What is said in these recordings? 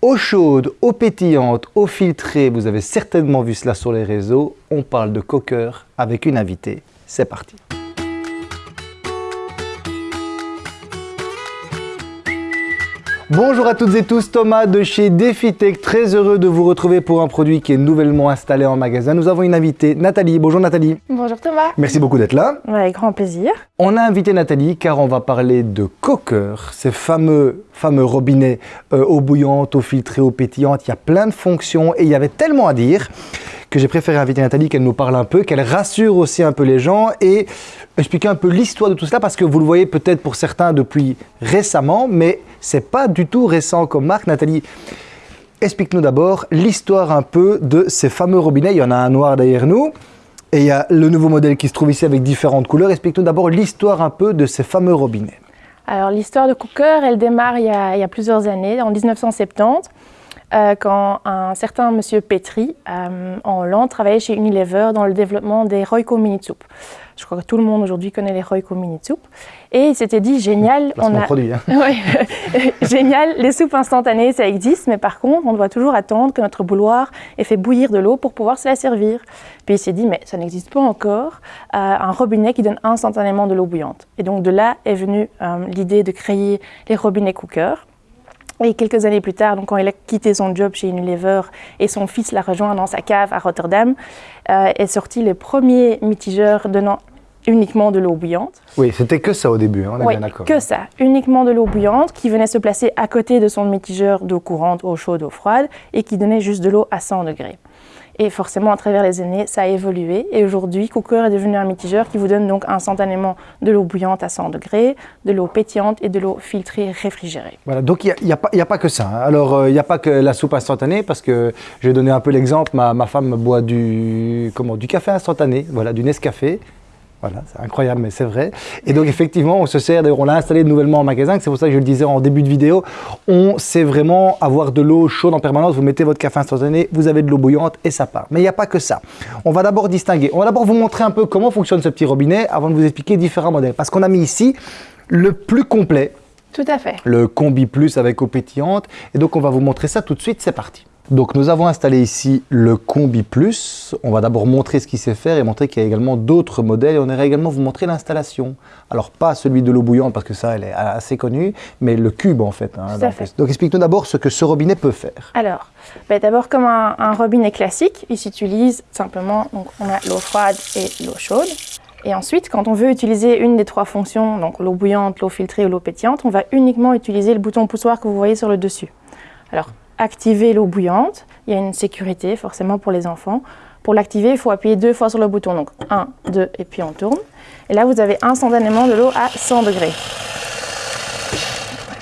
Eau chaude, eau pétillante, eau filtrée, vous avez certainement vu cela sur les réseaux. On parle de coqueur avec une invitée. C'est parti. Bonjour à toutes et tous, Thomas de chez DefiTech, très heureux de vous retrouver pour un produit qui est nouvellement installé en magasin. Nous avons une invitée, Nathalie. Bonjour Nathalie. Bonjour Thomas. Merci beaucoup d'être là. Avec grand plaisir. On a invité Nathalie car on va parler de coqueur, ces fameux, fameux robinets euh, eau bouillante, eau filtrée, eau pétillante. Il y a plein de fonctions et il y avait tellement à dire que j'ai préféré inviter Nathalie, qu'elle nous parle un peu, qu'elle rassure aussi un peu les gens et expliquer un peu l'histoire de tout cela parce que vous le voyez peut-être pour certains depuis récemment, mais c'est pas du tout récent comme marque. Nathalie, explique-nous d'abord l'histoire un peu de ces fameux robinets. Il y en a un noir derrière nous. Et il y a le nouveau modèle qui se trouve ici avec différentes couleurs. Explique-nous d'abord l'histoire un peu de ces fameux robinets. Alors l'histoire de Cooker, elle démarre il y, a, il y a plusieurs années, en 1970. Euh, quand un certain monsieur Petri, euh, en Hollande, travaillait chez Unilever dans le développement des Royco Mini Soup. Je crois que tout le monde aujourd'hui connaît les Royco Mini Soup. Et il s'était dit, génial, on a... produit. Hein. ouais. génial, les soupes instantanées, ça existe, mais par contre, on doit toujours attendre que notre bouilloire ait fait bouillir de l'eau pour pouvoir se la servir. Puis il s'est dit, mais ça n'existe pas encore, euh, un robinet qui donne instantanément de l'eau bouillante. Et donc de là est venue l'idée de créer les robinets cookers. Et quelques années plus tard, donc quand il a quitté son job chez Unilever et son fils l'a rejoint dans sa cave à Rotterdam, euh, est sorti le premier mitigeur donnant uniquement de l'eau bouillante. Oui, c'était que ça au début, hein, on est oui, bien d'accord. que ça, uniquement de l'eau bouillante qui venait se placer à côté de son mitigeur d'eau courante, eau chaude, eau froide et qui donnait juste de l'eau à 100 degrés. Et forcément, à travers les années, ça a évolué. Et aujourd'hui, Cooker est devenu un mitigeur qui vous donne donc instantanément de l'eau bouillante à 100 degrés, de l'eau pétillante et de l'eau filtrée réfrigérée. Voilà, donc il n'y a, a, pas que ça. Hein. Alors, euh, il n'y a pas que la soupe instantanée, parce que je vais donner un peu l'exemple. Ma, ma, femme boit du, comment, du café instantané, voilà, du Nescafé. Voilà, c'est incroyable, mais c'est vrai. Et donc, effectivement, on se sert, d'ailleurs, on l'a installé nouvellement en magasin, c'est pour ça que je le disais en début de vidéo, on sait vraiment avoir de l'eau chaude en permanence, vous mettez votre café instantané, vous avez de l'eau bouillante et ça part. Mais il n'y a pas que ça. On va d'abord distinguer, on va d'abord vous montrer un peu comment fonctionne ce petit robinet avant de vous expliquer différents modèles. Parce qu'on a mis ici le plus complet. Tout à fait. Le Combi Plus avec eau pétillante. Et donc, on va vous montrer ça tout de suite, c'est parti. Donc nous avons installé ici le Combi Plus. On va d'abord montrer ce qu'il sait faire et montrer qu'il y a également d'autres modèles. Et on ira également vous montrer l'installation. Alors pas celui de l'eau bouillante parce que ça, elle est assez connue, mais le cube en fait. Hein, fait. donc explique-nous d'abord ce que ce robinet peut faire. Alors, ben, d'abord comme un, un, robinet classique, il s'utilise simplement, donc on a l'eau froide et l'eau chaude. Et ensuite, quand on veut utiliser une des trois fonctions, donc l'eau bouillante, l'eau filtrée ou l'eau pétillante, on va uniquement utiliser le bouton poussoir que vous voyez sur le dessus. Alors, activer l'eau bouillante. Il y a une sécurité forcément pour les enfants. Pour l'activer, il faut appuyer deux fois sur le bouton. Donc 1, 2 et puis on tourne. Et là, vous avez instantanément de l'eau à 100 degrés.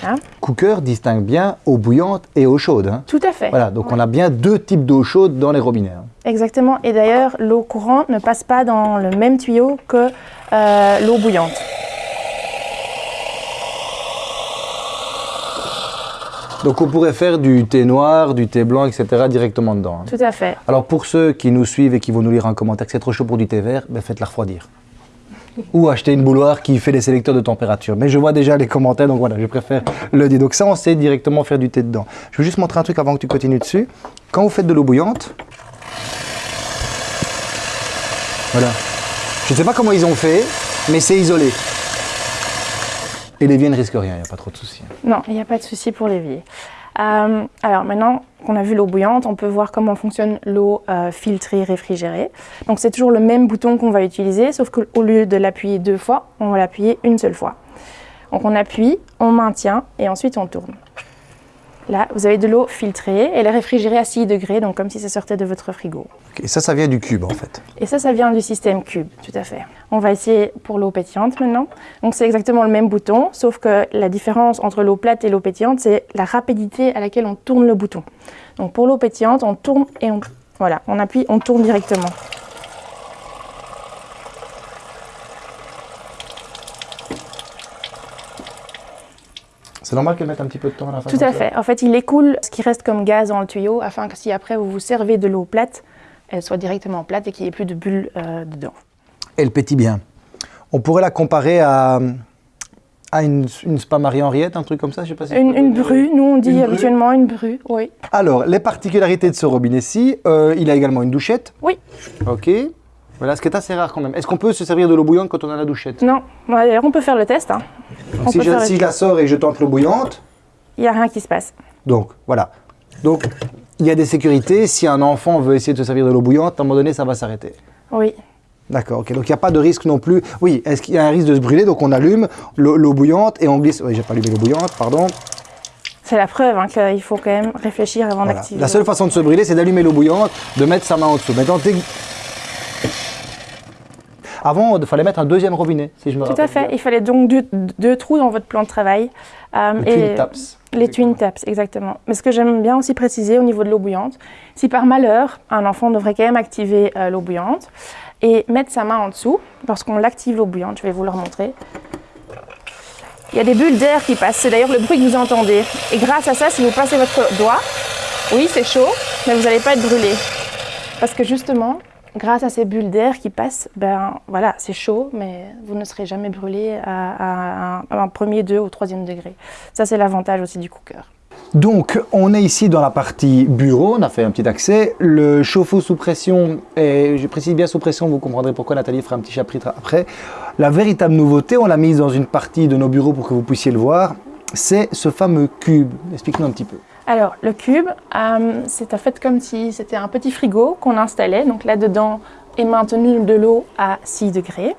Voilà. Cooker distingue bien eau bouillante et eau chaude. Hein. Tout à fait. Voilà, donc ouais. on a bien deux types d'eau chaude dans les robinets. Hein. Exactement. Et d'ailleurs, l'eau courante ne passe pas dans le même tuyau que euh, l'eau bouillante. Donc on pourrait faire du thé noir, du thé blanc, etc. directement dedans. Hein. Tout à fait. Alors pour ceux qui nous suivent et qui vont nous lire un commentaire que c'est trop chaud pour du thé vert, ben faites-la refroidir. Ou acheter une bouilloire qui fait des sélecteurs de température. Mais je vois déjà les commentaires, donc voilà, je préfère le dire. Donc ça, on sait directement faire du thé dedans. Je veux juste montrer un truc avant que tu continues dessus. Quand vous faites de l'eau bouillante, voilà. Je ne sais pas comment ils ont fait, mais c'est isolé. Et l'évier ne risque rien, il n'y a pas trop de soucis. Non, il n'y a pas de souci pour l'évier. Euh, alors maintenant qu'on a vu l'eau bouillante, on peut voir comment fonctionne l'eau euh, filtrée réfrigérée. Donc c'est toujours le même bouton qu'on va utiliser, sauf qu'au lieu de l'appuyer deux fois, on va l'appuyer une seule fois. Donc on appuie, on maintient et ensuite on tourne. Là, vous avez de l'eau filtrée, elle est réfrigérée à 6 degrés, donc comme si ça sortait de votre frigo. Et ça, ça vient du cube en fait Et ça, ça vient du système cube, tout à fait. On va essayer pour l'eau pétillante maintenant. Donc c'est exactement le même bouton, sauf que la différence entre l'eau plate et l'eau pétillante, c'est la rapidité à laquelle on tourne le bouton. Donc pour l'eau pétillante, on tourne et on, voilà, on appuie, on tourne directement. C'est normal qu'elle mette un petit peu de temps à la fin Tout à fait. En fait, il écoule ce qui reste comme gaz dans le tuyau afin que si après vous vous servez de l'eau plate, elle soit directement plate et qu'il n'y ait plus de bulles euh, dedans. Elle pétille bien. On pourrait la comparer à, Ah, une, une spa Marie-Henriette, un truc comme ça, je sais pas si Une, une donner- bru, nous on dit Une habituellement une bru, oui. Alors, les particularités de ce robinet-ci, euh, il a également une douchette. Oui. Ok. Voilà, ce qui est assez rare quand même. Est-ce qu'on peut se servir de l'eau bouillante quand on a la douchette? Non, d'ailleurs on peut faire le test, hein. On Si, peut je, faire le- si je la sors et je tente l'eau bouillante, il n'y a rien qui se passe. donc voilà. Donc, il y a des sécurités. Si un enfant veut essayer de se servir de l'eau bouillante, à un moment donné, ça va s'arrêter. Oui, D'accord, ok. Donc il n'y a pas de risque non plus. Oui, est-ce qu'il y a un risque de se brûler? Donc on allume l'eau bouillante et on glisse. Oui, j'ai pas allumé l'eau bouillante, pardon. c'est la preuve hein, qu'il faut quand même réfléchir avant Voilà. d'activer. La seule façon de se brûler, c'est d'allumer l'eau bouillante, de mettre sa main en dessous. Maintenant, Avant, il fallait mettre un deuxième robinet, si je me Tout rappelle. à fait. bien. Il fallait donc deux, deux trous dans votre plan de travail. Euh, Le et twin taps. Les twin taps, exactement. Mais ce que j'aime bien aussi préciser au niveau de l'eau bouillante, si par malheur, un enfant devrait quand même activer euh, l'eau bouillante et mettre sa main en dessous, lorsqu'on l'active l'eau bouillante, je vais vous le remontrer. Il y a des bulles d'air qui passent, c'est d'ailleurs le bruit que vous entendez. Et grâce à ça, si vous passez votre doigt, oui, c'est chaud, mais vous n'allez pas être brûlé. Parce que justement, grâce à ces bulles d'air qui passent, ben voilà, c'est chaud, mais vous ne serez jamais brûlé à, à un, à un premier, deux ou troisième degré. Ça, c'est l'avantage aussi du cooker. Donc, on est ici dans la partie bureau, on a fait un petit accès. Le chauffe-eau sous pression, et je précise bien sous pression, vous comprendrez pourquoi Nathalie fera un petit chapitre après. La véritable nouveauté, on l'a mise dans une partie de nos bureaux pour que vous puissiez le voir, c'est ce fameux cube. Explique-nous un petit peu. Alors, le cube, euh, c'est en fait comme si c'était un petit frigo qu'on installait. Donc là-dedans est maintenue de l'eau à 6 degrés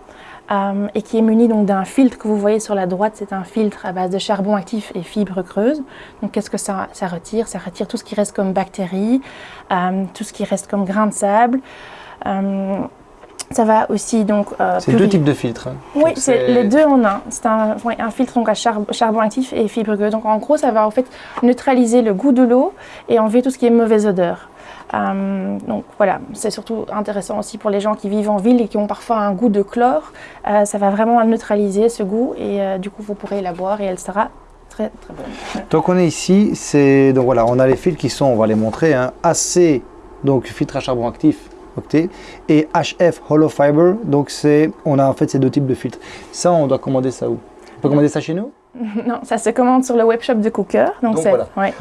euh, et qui est muni d'un filtre que vous voyez sur la droite. C'est un filtre à base de charbon actif et fibres creuses. Donc qu'est-ce que ça, retire? Ça retire tout ce qui reste comme bactéries, euh, tout ce qui reste comme grains de sable. Ça va aussi donc euh, C'est deux types de filtres. hein. oui, c'est les deux en un. C'est un, filtre donc à char- charbon actif et fibre gueux. Donc en gros, ça va en fait neutraliser le goût de l'eau et enlever tout ce qui est mauvaise odeur. Euh, donc voilà, c'est surtout intéressant aussi pour les gens qui vivent en ville et qui ont parfois un goût de chlore. Euh, ça va vraiment neutraliser ce goût et euh, du coup vous pourrez la boire et elle sera très très bonne. Donc on est ici, c'est donc voilà, on a les fils qui sont, on va les montrer, hein, AC, donc filtre à charbon actif, et HF hollow fiber, donc c'est, on a en fait ces deux types de filtres. Ça, on doit commander ça où? On peut commander ça chez nous? Non, ça se commande sur le webshop de Cooker. Donc, Donc c'est- voilà. ouais.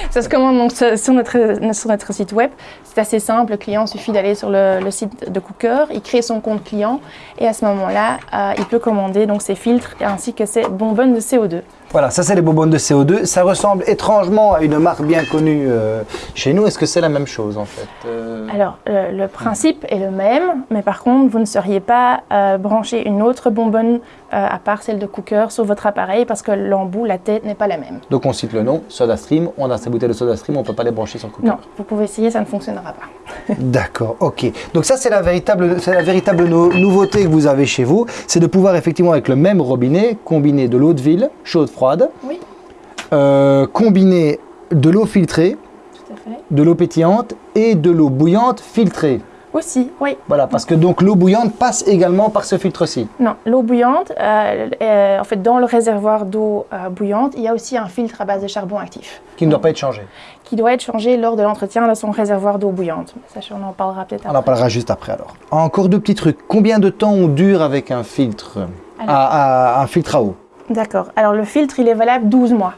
ça se commande donc sur sur notre, sur notre site web. C'est assez simple. Le client suffit d'aller sur le, le site de Cooker, il crée son compte client et à ce moment-là, euh, il peut commander donc ses filtres ainsi que ses bonbonnes de CO2. Voilà, ça c'est les bonbonnes de CO2. Ça ressemble étrangement à une marque bien connue euh, chez nous. Est-ce que c'est la même chose en fait Euh, Alors, le, le principe est le même, mais par contre, vous ne seriez pas euh, branché une autre bonbonne euh, à part celle de Cooker sur votre appareil parce que l'embout, la tête n'est pas la même. Donc on cite le nom, SodaStream. On a ces bouteilles de SodaStream, on ne peut pas les brancher sur cooker. Non, vous pouvez essayer, ça ne fonctionnera pas. D'accord, ok. Donc ça, c'est la véritable, la véritable no- nouveauté que vous avez chez vous, c'est de pouvoir effectivement avec le même robinet combiner de l'eau de ville, chaude, froide, Oui, euh, combiner de l'eau filtrée, tout à fait. de l'eau pétillante et de l'eau bouillante filtrée. Aussi, oui. Voilà, parce que donc l'eau bouillante passe également par ce filtre-ci. Non, l'eau bouillante, euh, euh, en fait, dans le réservoir d'eau euh, bouillante, il y a aussi un filtre à base de charbon actif qui ne doit pas être changé. qui doit être changé lors de l'entretien de son réservoir d'eau bouillante. Ça, on en parlera peut-être On après. en parlera juste après alors. Encore deux petits trucs. Combien de temps on dure avec un filtre? Alors. à, à- un filtre à eau? D'accord. Alors, le filtre, il est valable 12 mois.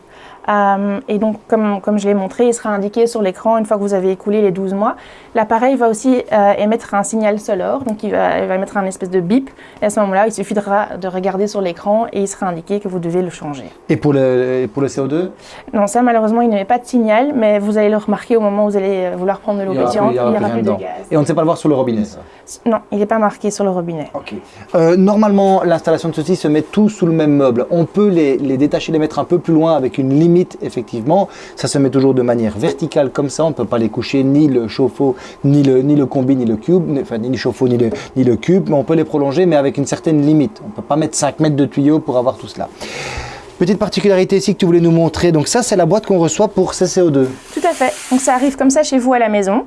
Euh, et donc, comme, comme je l'ai montré, il sera indiqué sur l'écran une fois que vous avez écoulé les 12 mois. L'appareil va aussi euh, émettre un signal sonore, donc il va, il va émettre un espèce de bip. Et à ce moment-là, il suffira de regarder sur l'écran et il sera indiqué que vous devez le changer. Et pour le, et pour le CO2 Non, ça malheureusement, il n'y avait pas de signal, mais vous allez le remarquer au moment où vous allez vouloir prendre de l'eau Il y aura pétillante, il n'y aura plus de gaz. Et on ne sait pas le voir sur le robinet ça? Non, il n'est pas marqué sur le robinet. Ok. Euh, normalement, l'installation de ceci se met tout sous le même meuble. On peut les, les détacher, les mettre un peu plus loin avec une limite, effectivement. Ça se met toujours de manière verticale comme ça. On ne peut pas les coucher ni le chauffe-eau, ni le, combi, ni le cube, enfin ni le chauffe-eau, ni le, cube. Mais on peut les prolonger, mais avec une certaine limite. On ne peut pas mettre 5 mètres de tuyau pour avoir tout cela. Petite particularité ici que tu voulais nous montrer. Donc ça, c'est la boîte qu'on reçoit pour CCO2. Tout à fait. Donc ça arrive comme ça chez vous à la maison.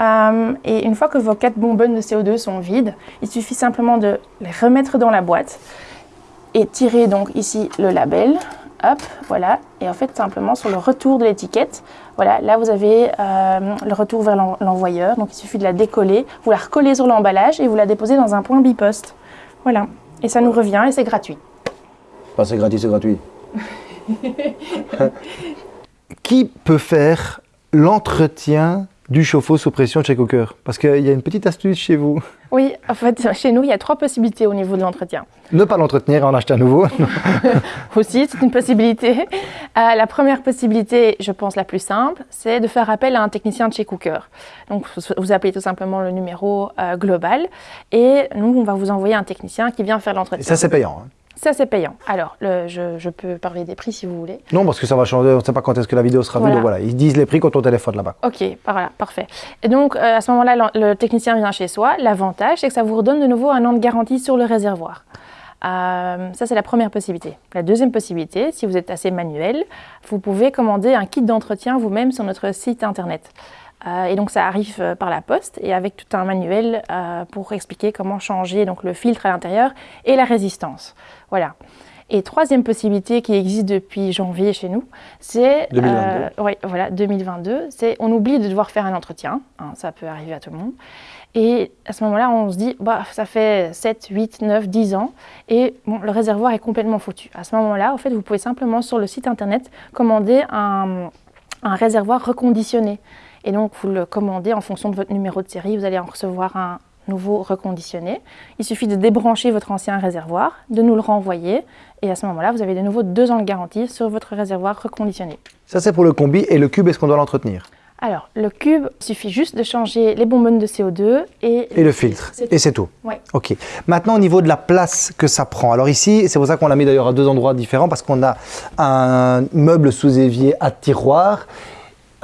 Euh, et une fois que vos quatre bonbonnes de CO2 sont vides, il suffit simplement de les remettre dans la boîte et tirer donc ici le label. Hop, voilà. Et en fait, simplement sur le retour de l'étiquette, voilà, là vous avez euh, le retour vers l'en- l'envoyeur. Donc il suffit de la décoller, vous la recollez sur l'emballage et vous la déposez dans un point biposte. Voilà. Et ça nous revient et c'est gratuit. Bah, c'est gratuit, c'est gratuit. Qui peut faire l'entretien du chauffe-eau sous pression chez Cooker Parce qu'il y a une petite astuce chez vous. Oui, en fait, chez nous, il y a trois possibilités au niveau de l'entretien. Ne pas l'entretenir et en acheter un nouveau. Aussi, c'est une possibilité. Euh, la première possibilité, je pense la plus simple, c'est de faire appel à un technicien de chez Cooker. Donc, vous appelez tout simplement le numéro euh, global et nous, on va vous envoyer un technicien qui vient faire l'entretien. Ça, c'est payant. Hein. Ça, c'est payant. Alors, je, peux parler des prix si vous voulez. Non, parce que ça va changer. On ne sait pas quand est-ce que la vidéo sera vue. Donc voilà, ils disent les prix quand on téléphone là-bas. Ok, voilà, parfait. Et donc, euh, à ce moment-là, le, technicien vient chez soi. L'avantage, c'est que ça vous redonne de nouveau un an de garantie sur le réservoir. Euh, ça, c'est la première possibilité. La deuxième possibilité, si vous êtes assez manuel, vous pouvez commander un kit d'entretien vous-même sur notre site internet. Euh, et donc ça arrive euh, par la poste et avec tout un manuel euh, pour expliquer comment changer donc, le filtre à l'intérieur et la résistance. Voilà. Et troisième possibilité qui existe depuis janvier chez nous, c'est 2022. oui, voilà, 2022. C'est on oublie de devoir faire un entretien. Hein, ça peut arriver à tout le monde. Et à ce moment-là, on se dit, bah, ça fait 7, 8, 9, 10 ans, et bon, le réservoir est complètement foutu. À ce moment-là, en fait, vous pouvez simplement sur le site internet commander un, un réservoir reconditionné. Et donc, vous le commandez en fonction de votre numéro de série. Vous allez en recevoir un nouveau reconditionné. Il suffit de débrancher votre ancien réservoir, de nous le renvoyer. Et à ce moment-là, vous avez de nouveau deux ans de garantie sur votre réservoir reconditionné. Ça, c'est pour le combi. Et le cube, est-ce qu'on doit l'entretenir? Alors, le cube, il suffit juste de changer les bonbonnes de CO2 et, et le filtre. Et c'est tout Oui. Ok. Maintenant, au niveau de la place que ça prend. Alors ici, c'est pour ça qu'on l'a mis d'ailleurs à deux endroits différents parce qu'on a un meuble sous évier à tiroir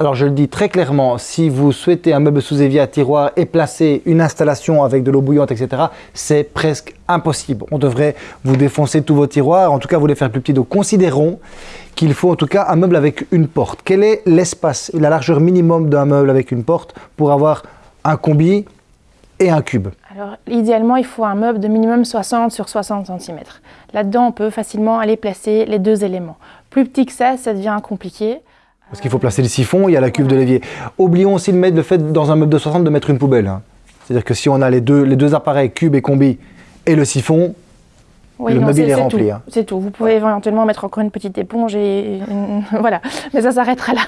alors je le dis très clairement, si vous souhaitez un meuble sous évier à tiroir et placer une installation avec de l'eau bouillante, etc., c'est presque impossible. On devrait vous défoncer tous vos tiroirs, en tout cas vous les faire plus petits. Donc considérons qu'il faut en tout cas un meuble avec une porte. Quel est l'espace, la largeur minimum d'un meuble avec une porte pour avoir un combi et un cube? Alors, idéalement, il faut un meuble de minimum 60 sur 60 cm. Là-dedans, on peut facilement aller placer les deux éléments. Plus petit que ça, ça devient compliqué. Parce qu'il faut placer le siphon, il y a la cuve de l'évier. Oublions aussi de mettre le fait dans un meuble de 60 de mettre une poubelle. Hein. C'est-à-dire que si on a les deux, les deux appareils, cube et combi, et le siphon, le meuble est, rempli. Hein. C'est tout. Vous pouvez éventuellement mettre encore une petite éponge et voilà. Mais ça s'arrêtera là.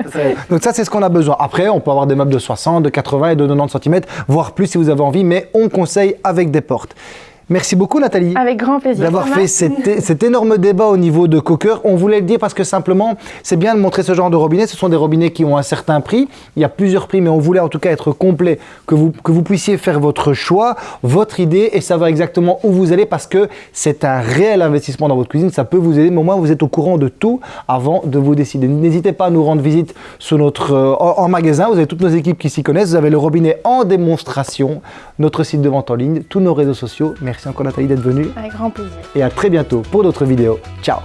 Donc ça, c'est ce qu'on a besoin. Après, on peut avoir des meubles de 60, de 80 et de 90 cm, voire plus si vous avez envie, mais on conseille avec des portes. Merci beaucoup Nathalie. Avec grand plaisir. D'avoir fait cet, énorme débat au niveau de Cocker. On voulait le dire parce que simplement, c'est bien de montrer ce genre de robinet. Ce sont des robinets qui ont un certain prix. Il y a plusieurs prix, mais on voulait en tout cas être complet, que vous, que vous puissiez faire votre choix, votre idée et savoir exactement où vous allez parce que c'est un réel investissement dans votre cuisine. Ça peut vous aider, mais au moins vous êtes au courant de tout avant de vous décider. N'hésitez pas à nous rendre visite sur notre, euh, en, magasin. Vous avez toutes nos équipes qui s'y connaissent. Vous avez le robinet en démonstration, notre site de vente en ligne, tous nos réseaux sociaux. Merci encore Nathalie d'être venue. Avec grand plaisir. Et à très bientôt pour d'autres vidéos. Ciao